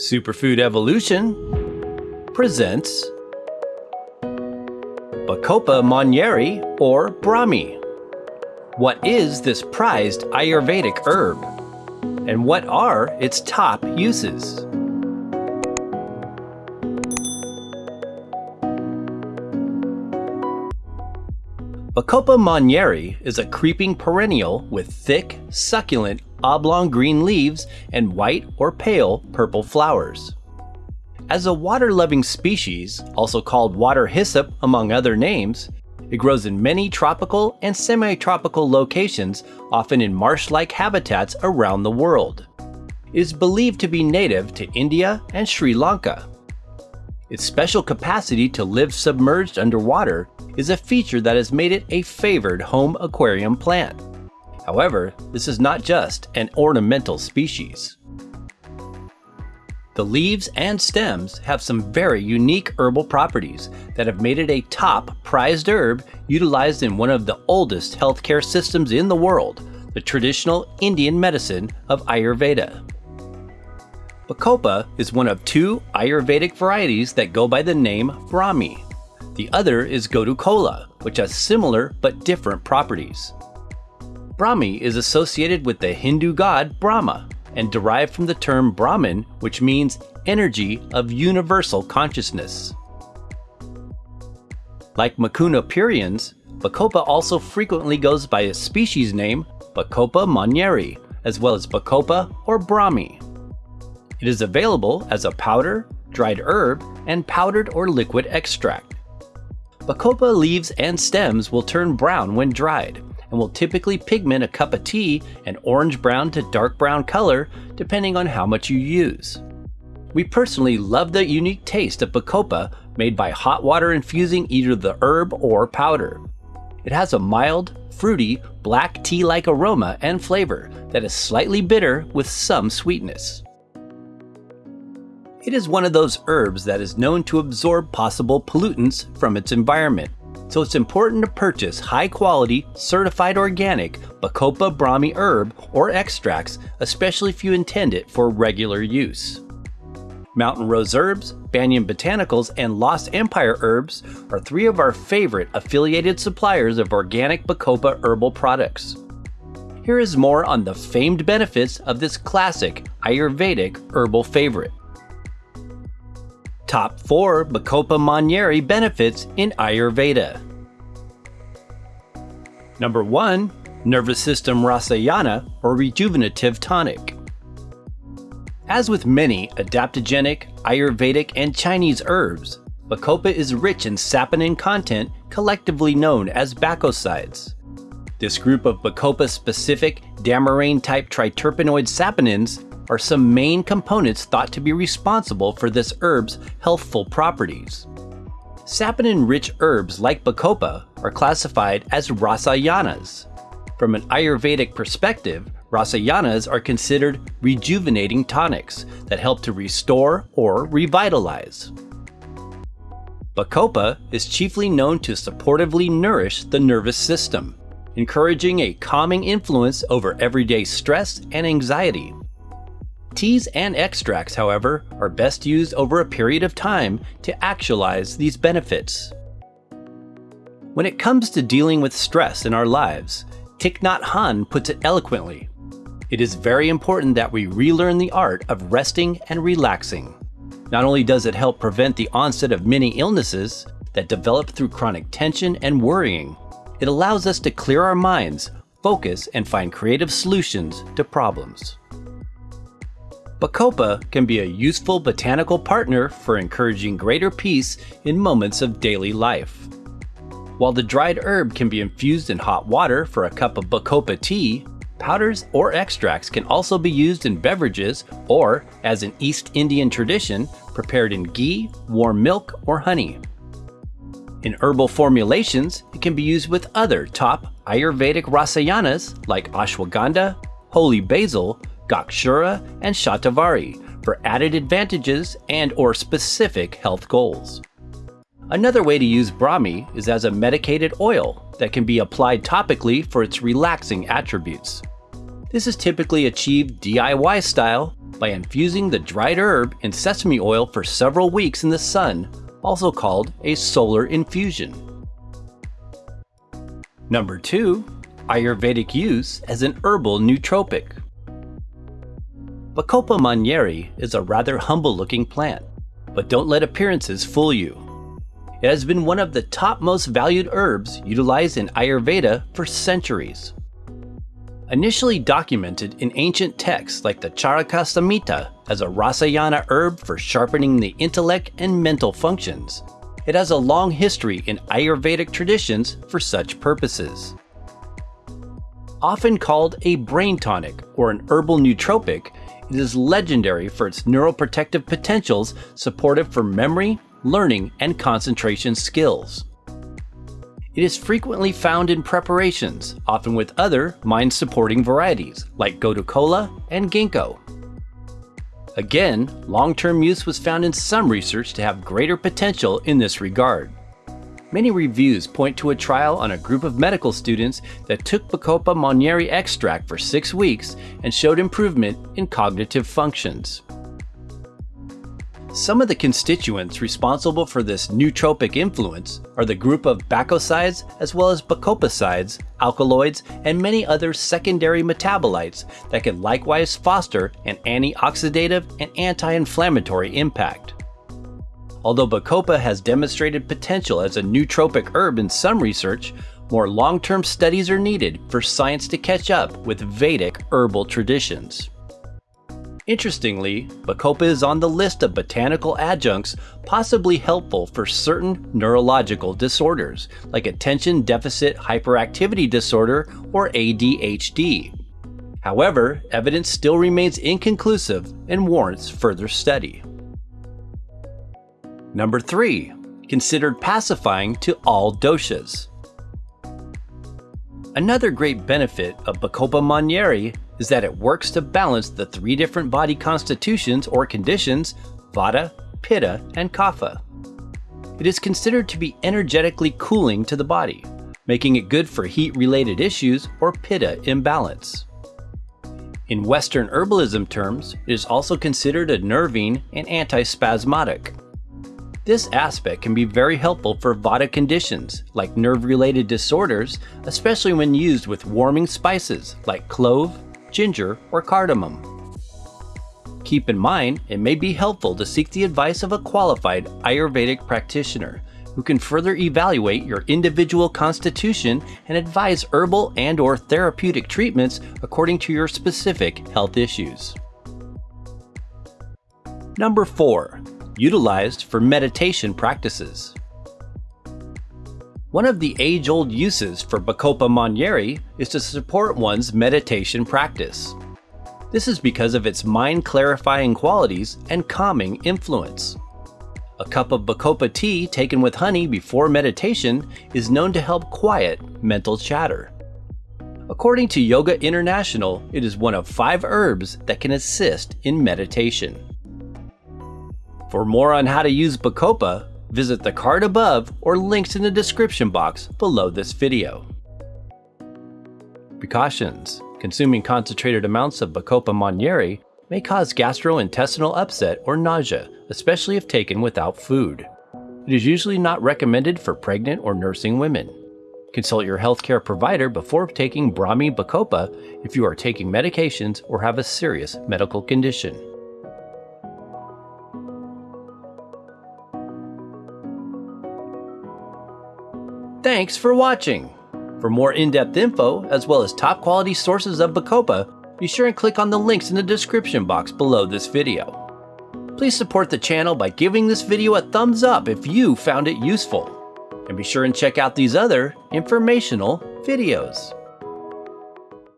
Superfood Evolution presents Bacopa monnieri or Brahmi. What is this prized Ayurvedic herb? And what are its top uses? Bacopa monnieri is a creeping perennial with thick, succulent, oblong green leaves and white or pale purple flowers. As a water-loving species, also called water hyssop among other names, it grows in many tropical and semi-tropical locations, often in marsh-like habitats around the world. It is believed to be native to India and Sri Lanka. Its special capacity to live submerged underwater is a feature that has made it a favored home aquarium plant. However, this is not just an ornamental species. The leaves and stems have some very unique herbal properties that have made it a top prized herb utilized in one of the oldest healthcare systems in the world, the traditional Indian medicine of Ayurveda. Bacopa is one of two Ayurvedic varieties that go by the name Brahmi. The other is Gotukola, which has similar but different properties. Brahmi is associated with the Hindu god Brahma and derived from the term Brahman, which means energy of universal consciousness. Like Mucuna pruriens, Bacopa also frequently goes by a species name, Bacopa monnieri, as well as Bacopa or Brahmi. It is available as a powder, dried herb, and powdered or liquid extract. Bacopa leaves and stems will turn brown when dried and will typically pigment a cup of tea an orange brown to dark brown color depending on how much you use. We personally love the unique taste of Bacopa made by hot water infusing either the herb or powder. It has a mild, fruity, black tea-like aroma and flavor that is slightly bitter with some sweetness. It is one of those herbs that is known to absorb possible pollutants from its environment, so it's important to purchase high quality, certified organic Bacopa Brahmi herb or extracts, especially if you intend it for regular use. Mountain Rose Herbs, Banyan Botanicals, and Lost Empire Herbs are three of our favorite affiliated suppliers of organic Bacopa herbal products. Here is more on the famed benefits of this classic Ayurvedic herbal favorite. Top 4 Bacopa monnieri benefits in Ayurveda. Number 1. Nervous System Rasayana or Rejuvenative Tonic. As with many adaptogenic, Ayurvedic, and Chinese herbs, Bacopa is rich in saponin content collectively known as bacosides. This group of Bacopa-specific Dammarane-type triterpenoid saponins are some main components thought to be responsible for this herb's healthful properties. Saponin-rich herbs like Bacopa are classified as rasayanas. From an Ayurvedic perspective, rasayanas are considered rejuvenating tonics that help to restore or revitalize. Bacopa is chiefly known to supportively nourish the nervous system, encouraging a calming influence over everyday stress and anxiety. Teas and extracts, however, are best used over a period of time to actualize these benefits. When it comes to dealing with stress in our lives, Thich Nhat Hanh puts it eloquently. It is very important that we relearn the art of resting and relaxing. Not only does it help prevent the onset of many illnesses that develop through chronic tension and worrying, it allows us to clear our minds, focus, and find creative solutions to problems. Bacopa can be a useful botanical partner for encouraging greater peace in moments of daily life. While the dried herb can be infused in hot water for a cup of Bacopa tea, powders or extracts can also be used in beverages or, as an East Indian tradition, prepared in ghee, warm milk, or honey. In herbal formulations, it can be used with other top Ayurvedic rasayanas like ashwagandha, holy basil, Gokshura, and Shatavari for added advantages and or specific health goals. Another way to use Brahmi is as a medicated oil that can be applied topically for its relaxing attributes. This is typically achieved DIY style by infusing the dried herb in sesame oil for several weeks in the sun, also called a solar infusion. Number 2. Ayurvedic use as an herbal nootropic. Bacopa monnieri is a rather humble looking plant, but don't let appearances fool you. It has been one of the top most valued herbs utilized in Ayurveda for centuries. Initially documented in ancient texts like the Charaka Samhita as a Rasayana herb for sharpening the intellect and mental functions, it has a long history in Ayurvedic traditions for such purposes. Often called a brain tonic or an herbal nootropic, it is legendary for its neuroprotective potentials supportive for memory, learning, and concentration skills. It is frequently found in preparations, often with other mind-supporting varieties like Gotu kola and ginkgo. Again, long-term use was found in some research to have greater potential in this regard. Many reviews point to a trial on a group of medical students that took Bacopa monnieri extract for six weeks and showed improvement in cognitive functions. Some of the constituents responsible for this nootropic influence are the group of bacosides as well as bacopasides, alkaloids, and many other secondary metabolites that can likewise foster an antioxidative and anti-inflammatory impact. Although Bacopa has demonstrated potential as a nootropic herb in some research, more long-term studies are needed for science to catch up with Vedic herbal traditions. Interestingly, Bacopa is on the list of botanical adjuncts possibly helpful for certain neurological disorders, like attention deficit hyperactivity disorder or ADHD. However, evidence still remains inconclusive and warrants further study. Number 3. Considered pacifying to all doshas. Another great benefit of Bacopa monnieri is that it works to balance the three different body constitutions or conditions, Vata, Pitta, and Kapha. It is considered to be energetically cooling to the body, making it good for heat-related issues or Pitta imbalance. In Western herbalism terms, it is also considered a nervine and antispasmodic. This aspect can be very helpful for Vata conditions, like nerve-related disorders, especially when used with warming spices like clove, ginger, or cardamom. Keep in mind, it may be helpful to seek the advice of a qualified Ayurvedic practitioner who can further evaluate your individual constitution and advise herbal and or therapeutic treatments according to your specific health issues. Number 4 utilized for meditation practices. One of the age-old uses for Bacopa monnieri is to support one's meditation practice. This is because of its mind-clarifying qualities and calming influence. A cup of Bacopa tea taken with honey before meditation is known to help quiet mental chatter. According to Yoga International, it is one of five herbs that can assist in meditation. For more on how to use Bacopa, visit the card above or links in the description box below this video. Precautions. Consuming concentrated amounts of Bacopa monnieri may cause gastrointestinal upset or nausea, especially if taken without food. It is usually not recommended for pregnant or nursing women. Consult your healthcare provider before taking Brahmi Bacopa if you are taking medications or have a serious medical condition. Thanks for watching! For more in-depth info, as well as top quality sources of Bacopa, be sure and click on the links in the description box below this video. Please support the channel by giving this video a thumbs up if you found it useful. And be sure and check out these other informational videos.